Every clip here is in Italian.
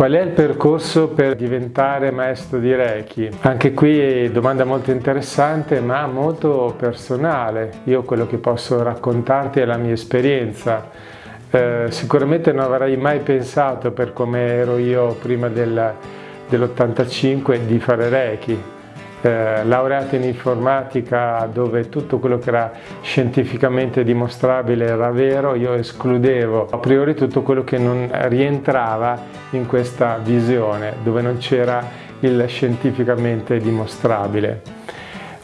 Qual è il percorso per diventare maestro di Reiki? Anche qui domanda molto interessante ma molto personale. Io quello che posso raccontarti è la mia esperienza. Eh, sicuramente non avrei mai pensato per come ero io prima del, dell'85 di fare Reiki eh, laureato in informatica dove tutto quello che era scientificamente dimostrabile era vero, io escludevo a priori tutto quello che non rientrava in questa visione, dove non c'era il scientificamente dimostrabile.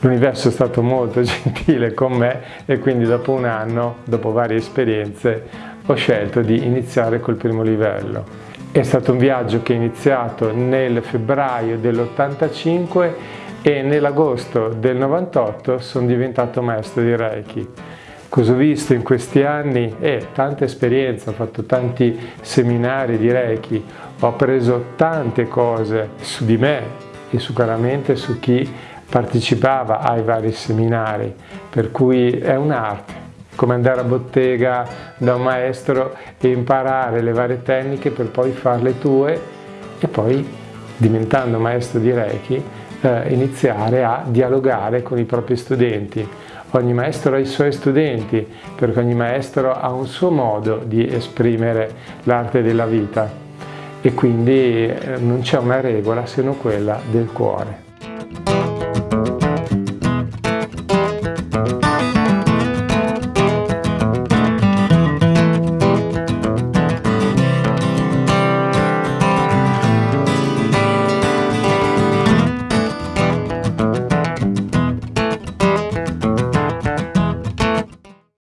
L'universo è stato molto gentile con me e quindi dopo un anno, dopo varie esperienze, ho scelto di iniziare col primo livello. È stato un viaggio che è iniziato nel febbraio dell'85 e nell'agosto del 98 sono diventato maestro di Reiki. Cosa ho visto in questi anni? Eh, tanta esperienza, ho fatto tanti seminari di Reiki, ho appreso tante cose su di me e sicuramente su chi partecipava ai vari seminari, per cui è un'arte, come andare a bottega da un maestro e imparare le varie tecniche per poi farle tue e poi diventando maestro di Reiki eh, iniziare a dialogare con i propri studenti. Ogni maestro ha i suoi studenti, perché ogni maestro ha un suo modo di esprimere l'arte della vita e quindi eh, non c'è una regola se non quella del cuore.